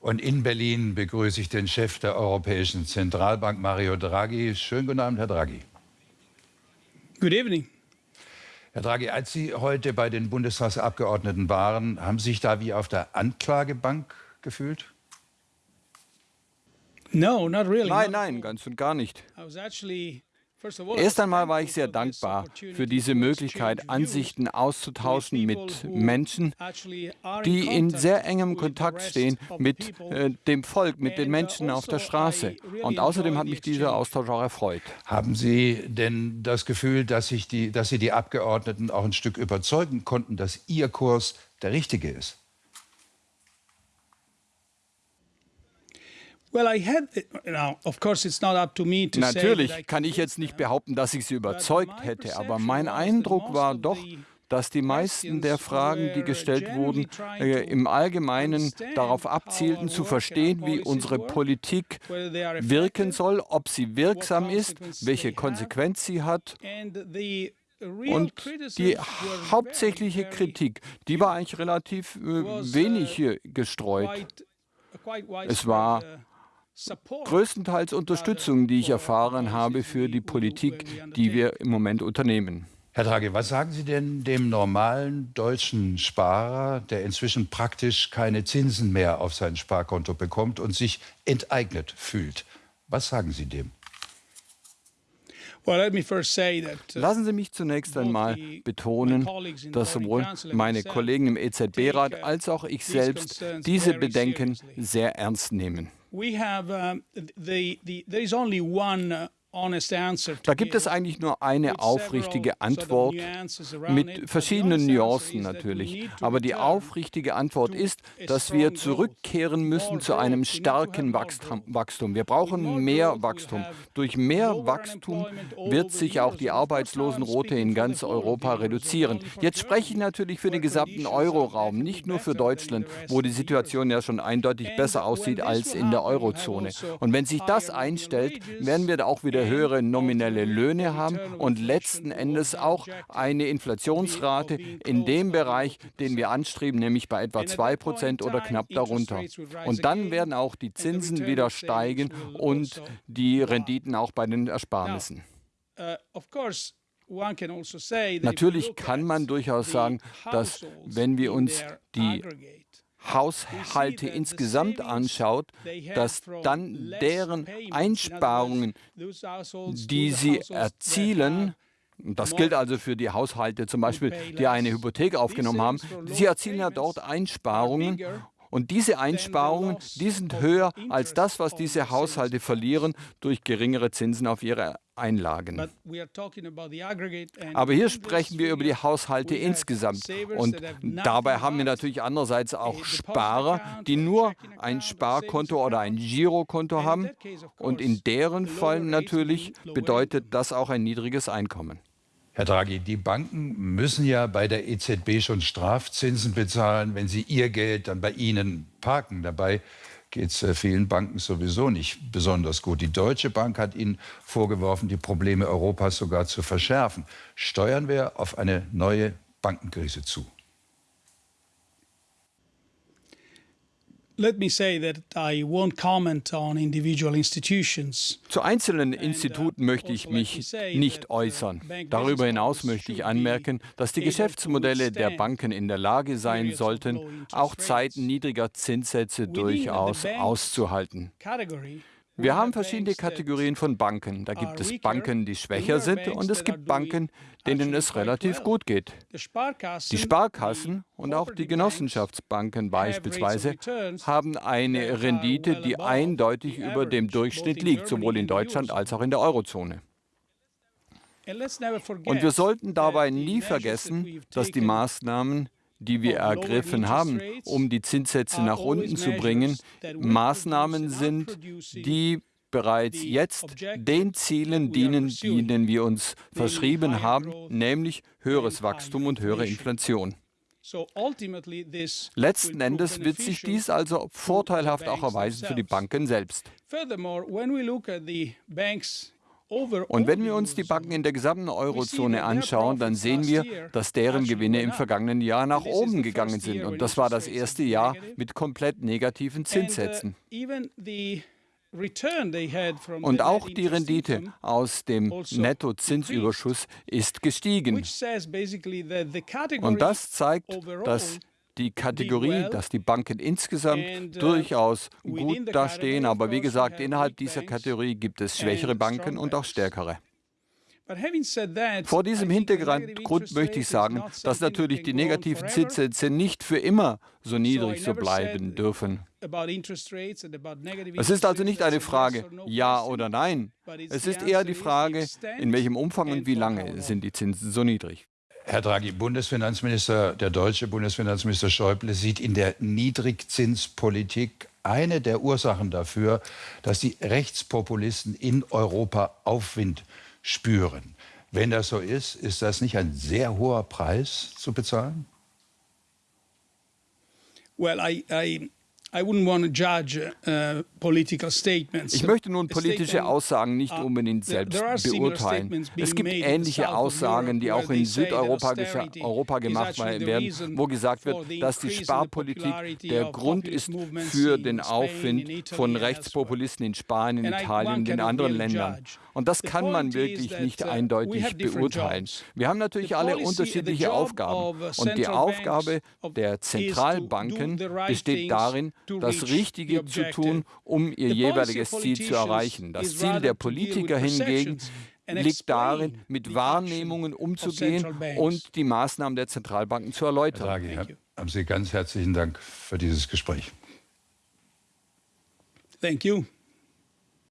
Und in Berlin begrüße ich den Chef der Europäischen Zentralbank, Mario Draghi. Schönen guten Abend, Herr Draghi. Good evening. Herr Draghi, als Sie heute bei den Bundestagsabgeordneten waren, haben Sie sich da wie auf der Anklagebank gefühlt? No, not really. Nein, nein, ganz und gar nicht. Erst einmal war ich sehr dankbar für diese Möglichkeit, Ansichten auszutauschen mit Menschen, die in sehr engem Kontakt stehen mit äh, dem Volk, mit den Menschen auf der Straße. Und außerdem hat mich dieser Austausch auch erfreut. Haben Sie denn das Gefühl, dass, die, dass Sie die Abgeordneten auch ein Stück überzeugen konnten, dass Ihr Kurs der richtige ist? Natürlich kann ich jetzt nicht behaupten, dass ich sie überzeugt hätte, aber mein Eindruck war doch, dass die meisten der Fragen, die gestellt wurden, äh, im Allgemeinen darauf abzielten, zu verstehen, wie unsere Politik wirken soll, ob sie wirksam ist, welche Konsequenz sie hat. Und die hauptsächliche Kritik, die war eigentlich relativ äh, wenig gestreut. Es war größtenteils Unterstützung, die ich erfahren habe für die Politik, die wir im Moment unternehmen. Herr Draghi, was sagen Sie denn dem normalen deutschen Sparer, der inzwischen praktisch keine Zinsen mehr auf sein Sparkonto bekommt und sich enteignet fühlt? Was sagen Sie dem? Uh, Lassen Sie mich zunächst einmal betonen, dass sowohl meine Kollegen im EZB-Rat als auch ich selbst diese Bedenken sehr ernst nehmen. We have uh, the, the, there is only one da gibt es eigentlich nur eine aufrichtige Antwort mit verschiedenen Nuancen natürlich. Aber die aufrichtige Antwort ist, dass wir zurückkehren müssen zu einem starken Wachstum. Wir brauchen mehr Wachstum. Durch mehr Wachstum wird sich auch die Arbeitslosenrote in ganz Europa reduzieren. Jetzt spreche ich natürlich für den gesamten Euroraum, nicht nur für Deutschland, wo die Situation ja schon eindeutig besser aussieht als in der Eurozone. Und wenn sich das einstellt, werden wir da auch wieder wieder höhere nominelle Löhne haben und letzten Endes auch eine Inflationsrate in dem Bereich, den wir anstreben, nämlich bei etwa 2 Prozent oder knapp darunter. Und dann werden auch die Zinsen wieder steigen und die Renditen auch bei den Ersparnissen. Natürlich kann man durchaus sagen, dass wenn wir uns die Haushalte insgesamt anschaut, dass dann deren Einsparungen, die sie erzielen, das gilt also für die Haushalte zum Beispiel, die eine Hypothek aufgenommen haben, sie erzielen ja dort Einsparungen und diese Einsparungen, die sind höher als das, was diese Haushalte verlieren durch geringere Zinsen auf ihre Einlagen. Aber hier sprechen wir über die Haushalte insgesamt. Und dabei haben wir natürlich andererseits auch Sparer, die nur ein Sparkonto oder ein Girokonto haben. Und in deren Fall natürlich bedeutet das auch ein niedriges Einkommen. Herr Draghi, die Banken müssen ja bei der EZB schon Strafzinsen bezahlen, wenn sie ihr Geld dann bei Ihnen parken. Dabei geht es äh, vielen Banken sowieso nicht besonders gut. Die Deutsche Bank hat Ihnen vorgeworfen, die Probleme Europas sogar zu verschärfen. Steuern wir auf eine neue Bankenkrise zu? Zu einzelnen uh, Instituten möchte ich mich nicht äußern. Darüber hinaus möchte ich anmerken, dass die Geschäftsmodelle der Banken in der Lage sein sollten, auch Zeiten niedriger Zinssätze durchaus auszuhalten. Wir haben verschiedene Kategorien von Banken. Da gibt es Banken, die schwächer sind und es gibt Banken, denen es relativ gut geht. Die Sparkassen und auch die Genossenschaftsbanken beispielsweise haben eine Rendite, die eindeutig über dem Durchschnitt liegt, sowohl in Deutschland als auch in der Eurozone. Und wir sollten dabei nie vergessen, dass die Maßnahmen, die wir ergriffen haben, um die Zinssätze nach unten zu bringen, Maßnahmen sind, die bereits jetzt den Zielen dienen, denen wir uns verschrieben haben, nämlich höheres Wachstum und höhere Inflation. Letzten Endes wird sich dies also vorteilhaft auch erweisen für die Banken selbst. Und wenn wir uns die Banken in der gesamten Eurozone anschauen, dann sehen wir, dass deren Gewinne im vergangenen Jahr nach oben gegangen sind. Und das war das erste Jahr mit komplett negativen Zinssätzen. Und auch die Rendite aus dem also Nettozinsüberschuss ist gestiegen. Und das zeigt, dass die Kategorie, dass die Banken insgesamt uh, durchaus gut dastehen. Aber wie gesagt, innerhalb dieser Kategorie gibt es schwächere Banken und auch stärkere. Vor diesem Hintergrund möchte ich sagen, dass natürlich die negativen Zinssätze nicht für immer so niedrig so bleiben dürfen. Es ist also nicht eine Frage Ja oder Nein. Es ist eher die Frage, in welchem Umfang und wie lange sind die Zinsen so niedrig. Herr Draghi, Bundesfinanzminister, der deutsche Bundesfinanzminister Schäuble sieht in der Niedrigzinspolitik eine der Ursachen dafür, dass die Rechtspopulisten in Europa Aufwind spüren. Wenn das so ist, ist das nicht ein sehr hoher Preis zu bezahlen? Well, I, I ich möchte nun politische Aussagen nicht uh, unbedingt selbst beurteilen. Es gibt ähnliche Aussagen, die auch in Südeuropa Europa gemacht werden, wo gesagt wird, dass die Sparpolitik der Grund ist für den Aufwind von Rechtspopulisten in Spanien, Italien und in anderen Ländern. Und das kann man wirklich nicht uh, eindeutig beurteilen. Wir haben natürlich alle unterschiedliche Aufgaben. Und die Aufgabe der Zentralbanken besteht darin, das Richtige zu tun, um ihr jeweiliges Ziel zu erreichen. Das Ziel der Politiker hingegen liegt darin, mit Wahrnehmungen umzugehen und die Maßnahmen der Zentralbanken zu erläutern. Herr Draghi, haben Sie ganz herzlichen Dank für dieses Gespräch. Thank you.